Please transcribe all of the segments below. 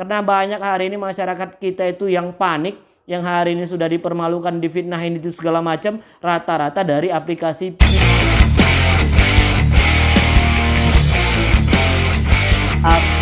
Karena banyak hari ini masyarakat kita itu yang panik, yang hari ini sudah dipermalukan, difitnahin itu segala macam, rata-rata dari aplikasi Assalamualaikum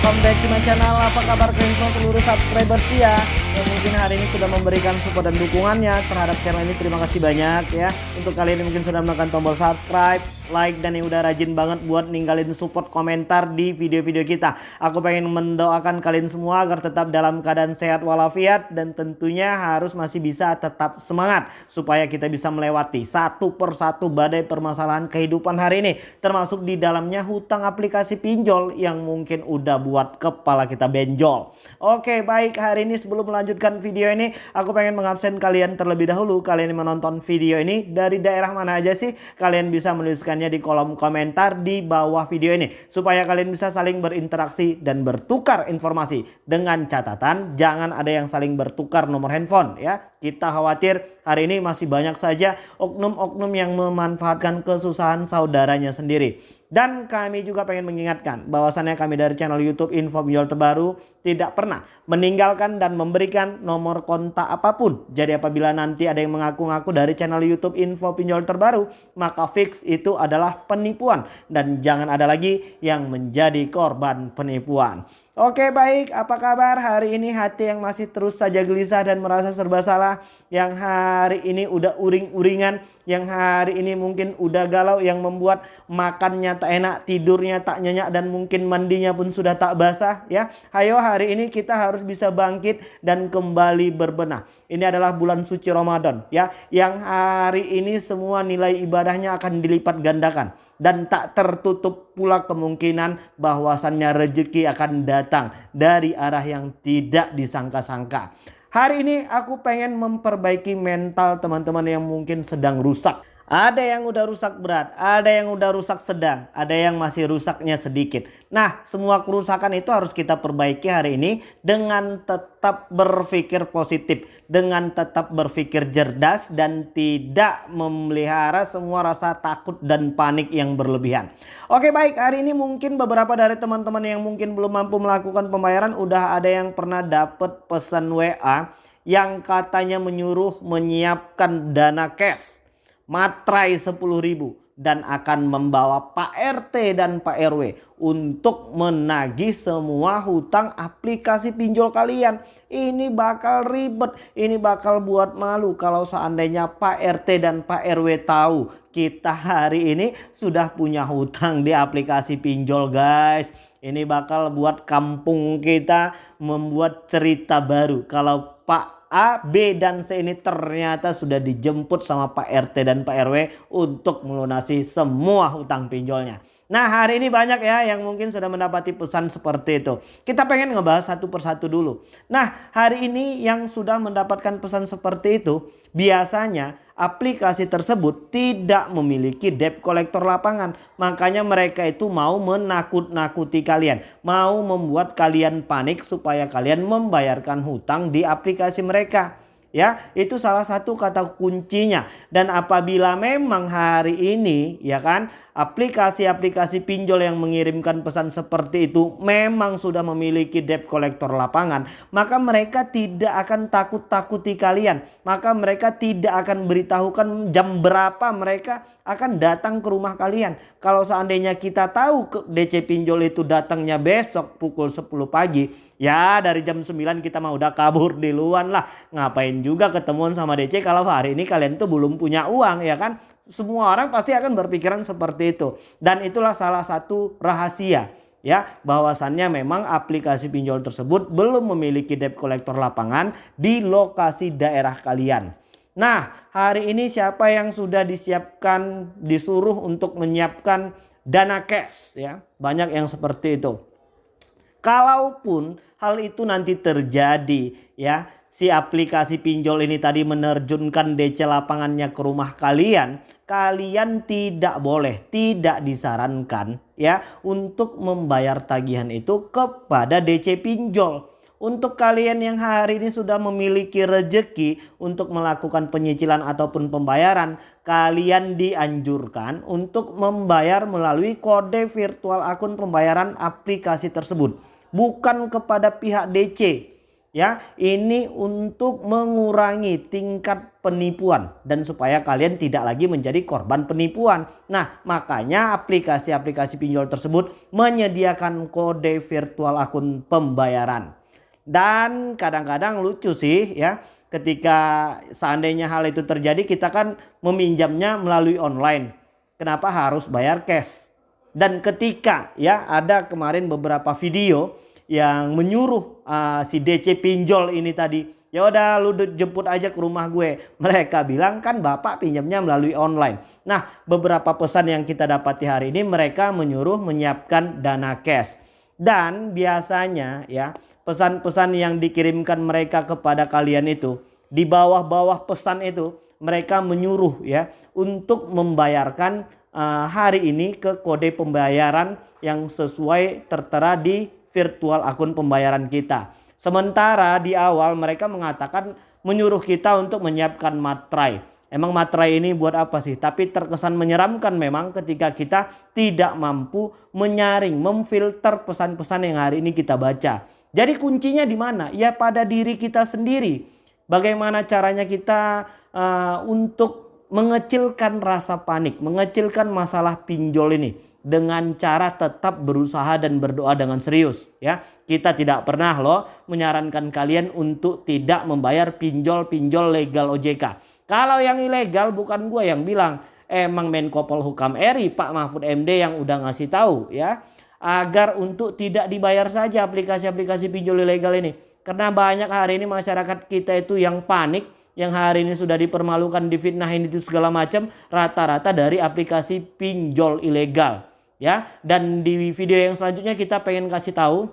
Welcome back to my channel. Apa kabar kalian seluruh subscribers ya? Yang mungkin hari ini sudah memberikan support dan dukungannya terhadap channel ini terima kasih banyak ya. Untuk kalian yang mungkin sudah menekan tombol subscribe like dan yang udah rajin banget buat ninggalin support komentar di video-video kita. Aku pengen mendoakan kalian semua agar tetap dalam keadaan sehat walafiat dan tentunya harus masih bisa tetap semangat supaya kita bisa melewati satu persatu badai permasalahan kehidupan hari ini. Termasuk di dalamnya hutang aplikasi pinjol yang mungkin udah buat kepala kita benjol oke baik hari ini sebelum melanjutkan video ini, aku pengen mengabsen kalian terlebih dahulu. Kalian menonton video ini dari daerah mana aja sih? Kalian bisa menuliskannya di kolom komentar di bawah video ini. Supaya kalian bisa saling berinteraksi dan bertukar informasi. Dengan catatan, jangan ada yang saling bertukar nomor handphone ya. Kita khawatir hari ini masih banyak saja oknum-oknum yang memanfaatkan kesusahan saudaranya sendiri. Dan kami juga pengen mengingatkan bahwasannya kami dari channel YouTube Info Pinjol Terbaru tidak pernah meninggalkan dan memberikan nomor kontak apa pun. Jadi apabila nanti ada yang mengaku-ngaku dari channel YouTube Info Pinjol Terbaru, maka fix itu adalah penipuan dan jangan ada lagi yang menjadi korban penipuan. Oke baik, apa kabar hari ini hati yang masih terus saja gelisah dan merasa serba salah. Yang hari ini udah uring-uringan, yang hari ini mungkin udah galau, yang membuat makannya tak enak, tidurnya tak nyenyak dan mungkin mandinya pun sudah tak basah ya. Hayo hari ini kita harus bisa bangkit dan kembali berbenah. Ini adalah bulan suci Ramadan ya, yang hari ini semua nilai ibadahnya akan dilipat gandakan dan tak tertutup pula kemungkinan bahwasannya rezeki akan datang dari arah yang tidak disangka-sangka. Hari ini aku pengen memperbaiki mental teman-teman yang mungkin sedang rusak. Ada yang udah rusak berat, ada yang udah rusak sedang, ada yang masih rusaknya sedikit. Nah, semua kerusakan itu harus kita perbaiki hari ini dengan tetap berpikir positif, dengan tetap berpikir cerdas dan tidak memelihara semua rasa takut dan panik yang berlebihan. Oke, baik. Hari ini mungkin beberapa dari teman-teman yang mungkin belum mampu melakukan pembayaran udah ada yang pernah dapat pesan WA yang katanya menyuruh menyiapkan dana cash matrai 10.000 dan akan membawa Pak RT dan Pak RW untuk menagih semua hutang aplikasi pinjol kalian. Ini bakal ribet, ini bakal buat malu kalau seandainya Pak RT dan Pak RW tahu kita hari ini sudah punya hutang di aplikasi pinjol guys. Ini bakal buat kampung kita membuat cerita baru kalau Pak A, B, dan C ini ternyata sudah dijemput sama Pak RT dan Pak RW untuk melunasi semua hutang pinjolnya. Nah hari ini banyak ya yang mungkin sudah mendapati pesan seperti itu. Kita pengen ngebahas satu persatu dulu. Nah hari ini yang sudah mendapatkan pesan seperti itu biasanya aplikasi tersebut tidak memiliki debt collector lapangan. Makanya mereka itu mau menakut-nakuti kalian. Mau membuat kalian panik supaya kalian membayarkan hutang di aplikasi mereka ya itu salah satu kata kuncinya dan apabila memang hari ini ya kan aplikasi-aplikasi pinjol yang mengirimkan pesan seperti itu memang sudah memiliki debt collector lapangan. Maka mereka tidak akan takut-takuti kalian. Maka mereka tidak akan beritahukan jam berapa mereka akan datang ke rumah kalian. Kalau seandainya kita tahu ke DC pinjol itu datangnya besok pukul 10 pagi ya dari jam 9 kita mau udah kabur di luar lah. Ngapain juga ketemuan sama DC kalau hari ini kalian tuh belum punya uang ya kan. Semua orang pasti akan berpikiran seperti itu. Dan itulah salah satu rahasia ya bahwasannya memang aplikasi pinjol tersebut belum memiliki debt collector lapangan di lokasi daerah kalian. Nah, hari ini siapa yang sudah disiapkan disuruh untuk menyiapkan dana cash ya? Banyak yang seperti itu. Kalaupun hal itu nanti terjadi ya, si aplikasi pinjol ini tadi menerjunkan DC lapangannya ke rumah kalian, kalian tidak boleh, tidak disarankan ya untuk membayar tagihan itu kepada DC pinjol. Untuk kalian yang hari ini sudah memiliki rejeki untuk melakukan penyicilan ataupun pembayaran, kalian dianjurkan untuk membayar melalui kode virtual akun pembayaran aplikasi tersebut. Bukan kepada pihak DC ya ini untuk mengurangi tingkat penipuan dan supaya kalian tidak lagi menjadi korban penipuan. Nah makanya aplikasi-aplikasi pinjol tersebut menyediakan kode virtual akun pembayaran. Dan kadang-kadang lucu sih ya ketika seandainya hal itu terjadi kita kan meminjamnya melalui online. Kenapa harus bayar cash? Dan ketika ya ada kemarin beberapa video yang menyuruh uh, si DC pinjol ini tadi ya udah lu jemput aja ke rumah gue. Mereka bilang kan bapak pinjamnya melalui online. Nah beberapa pesan yang kita dapati hari ini mereka menyuruh menyiapkan dana cash. Dan biasanya ya pesan-pesan yang dikirimkan mereka kepada kalian itu di bawah-bawah pesan itu mereka menyuruh ya untuk membayarkan uh, hari ini ke kode pembayaran yang sesuai tertera di virtual akun pembayaran kita. Sementara di awal mereka mengatakan menyuruh kita untuk menyiapkan matrai. Emang matrai ini buat apa sih? Tapi terkesan menyeramkan memang ketika kita tidak mampu menyaring, memfilter pesan-pesan yang hari ini kita baca. Jadi kuncinya di mana? Ya pada diri kita sendiri. Bagaimana caranya kita uh, untuk mengecilkan rasa panik, mengecilkan masalah pinjol ini dengan cara tetap berusaha dan berdoa dengan serius ya. Kita tidak pernah loh menyarankan kalian untuk tidak membayar pinjol-pinjol legal OJK. Kalau yang ilegal bukan gue yang bilang, emang Menko Polhukam RI Pak Mahfud MD yang udah ngasih tahu ya agar untuk tidak dibayar saja aplikasi-aplikasi pinjol ilegal ini. Karena banyak hari ini masyarakat kita itu yang panik, yang hari ini sudah dipermalukan, difitnahin itu segala macam, rata-rata dari aplikasi pinjol ilegal ya. Dan di video yang selanjutnya kita pengen kasih tahu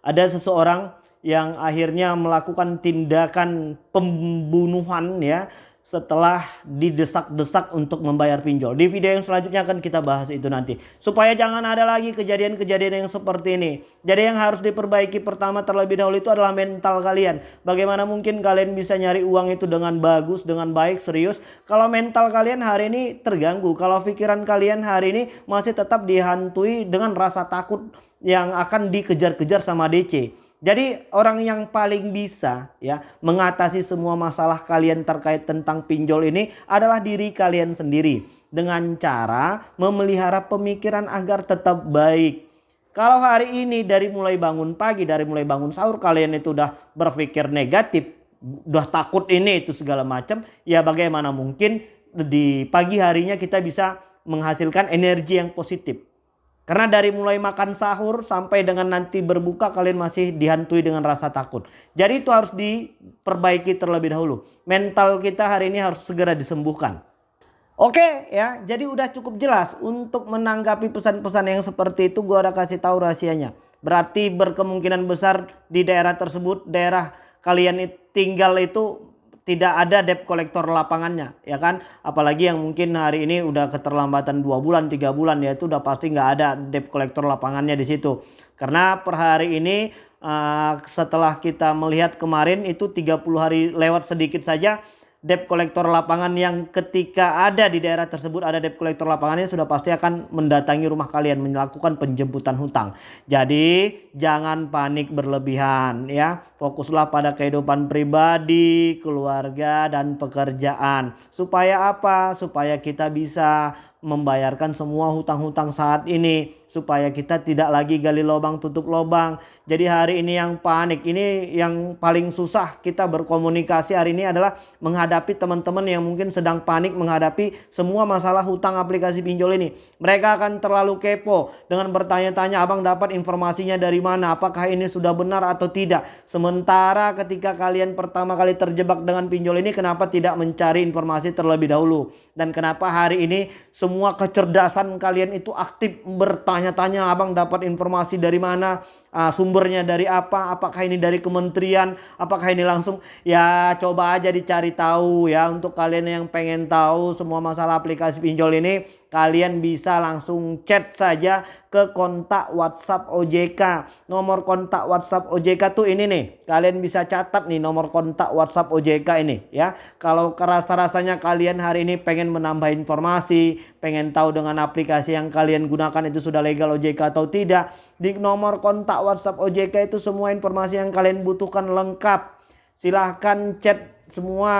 ada seseorang yang akhirnya melakukan tindakan pembunuhan ya setelah didesak-desak untuk membayar pinjol. Di video yang selanjutnya akan kita bahas itu nanti. Supaya jangan ada lagi kejadian-kejadian yang seperti ini. Jadi yang harus diperbaiki pertama terlebih dahulu itu adalah mental kalian. Bagaimana mungkin kalian bisa nyari uang itu dengan bagus, dengan baik, serius. Kalau mental kalian hari ini terganggu. Kalau pikiran kalian hari ini masih tetap dihantui dengan rasa takut yang akan dikejar-kejar sama DC. Jadi orang yang paling bisa ya mengatasi semua masalah kalian terkait tentang pinjol ini adalah diri kalian sendiri dengan cara memelihara pemikiran agar tetap baik. Kalau hari ini dari mulai bangun pagi, dari mulai bangun sahur kalian itu udah berpikir negatif, udah takut ini itu segala macam, ya bagaimana mungkin di pagi harinya kita bisa menghasilkan energi yang positif. Karena dari mulai makan sahur sampai dengan nanti berbuka kalian masih dihantui dengan rasa takut. Jadi itu harus diperbaiki terlebih dahulu. Mental kita hari ini harus segera disembuhkan. Oke ya, jadi udah cukup jelas untuk menanggapi pesan-pesan yang seperti itu gue udah kasih tahu rahasianya. Berarti berkemungkinan besar di daerah tersebut, daerah kalian tinggal itu tidak ada debt collector lapangannya ya kan? Apalagi yang mungkin hari ini udah keterlambatan dua bulan tiga bulan ya itu udah pasti nggak ada debt collector lapangannya di situ. Karena per hari ini uh, setelah kita melihat kemarin itu 30 hari lewat sedikit saja debt kolektor lapangan yang ketika ada di daerah tersebut ada debt kolektor lapangannya sudah pasti akan mendatangi rumah kalian melakukan penjemputan hutang. Jadi jangan panik berlebihan ya. Fokuslah pada kehidupan pribadi, keluarga dan pekerjaan. Supaya apa? Supaya kita bisa membayarkan semua hutang-hutang saat ini supaya kita tidak lagi gali lubang tutup lubang. Jadi hari ini yang panik ini yang paling susah kita berkomunikasi hari ini adalah menghadapi teman-teman yang mungkin sedang panik menghadapi semua masalah hutang aplikasi pinjol ini. Mereka akan terlalu kepo dengan bertanya-tanya abang dapat informasinya dari mana apakah ini sudah benar atau tidak. Sementara ketika kalian pertama kali terjebak dengan pinjol ini kenapa tidak mencari informasi terlebih dahulu dan kenapa hari ini kecerdasan kalian itu aktif bertanya-tanya abang dapat informasi dari mana uh, sumbernya dari apa, apakah ini dari kementerian, apakah ini langsung ya coba aja dicari tahu ya untuk kalian yang pengen tahu semua masalah aplikasi pinjol ini kalian bisa langsung chat saja ke kontak WhatsApp OJK. Nomor kontak WhatsApp OJK tuh ini nih. Kalian bisa catat nih nomor kontak WhatsApp OJK ini ya. Kalau kerasa-rasanya kalian hari ini pengen menambah informasi, pengen tahu dengan aplikasi yang kalian gunakan itu sudah legal OJK atau tidak, di nomor kontak WhatsApp OJK itu semua informasi yang kalian butuhkan lengkap. Silahkan chat semua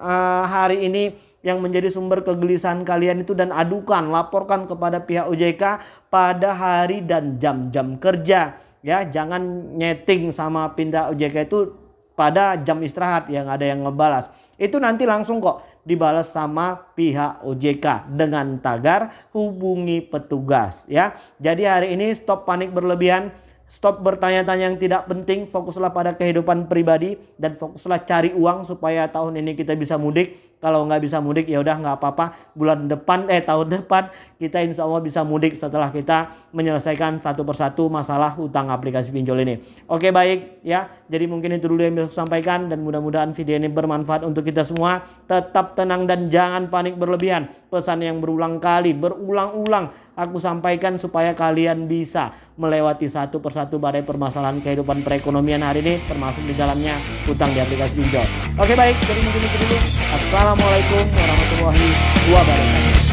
uh, hari ini yang menjadi sumber kegelisahan kalian itu dan adukan, laporkan kepada pihak OJK pada hari dan jam-jam kerja. Ya, jangan nyeting sama pindah OJK itu pada jam istirahat yang ada yang ngebalas. Itu nanti langsung kok dibalas sama pihak OJK dengan tagar hubungi petugas ya. Jadi hari ini stop panik berlebihan Stop bertanya-tanya yang tidak penting, fokuslah pada kehidupan pribadi dan fokuslah cari uang supaya tahun ini kita bisa mudik. Kalau nggak bisa mudik ya udah nggak apa-apa. Bulan depan eh tahun depan kita insya Allah bisa mudik setelah kita menyelesaikan satu persatu masalah hutang aplikasi pinjol ini. Oke baik ya. Jadi mungkin itu dulu yang bisa saya sampaikan dan mudah-mudahan video ini bermanfaat untuk kita semua. Tetap tenang dan jangan panik berlebihan. Pesan yang berulang kali, berulang-ulang aku sampaikan supaya kalian bisa melewati satu persatu badai permasalahan kehidupan perekonomian hari ini termasuk di dalamnya hutang di aplikasi pinjol. Oke baik, jadi mungkin itu dulu. Assalamualaikum warahmatullahi wabarakatuh.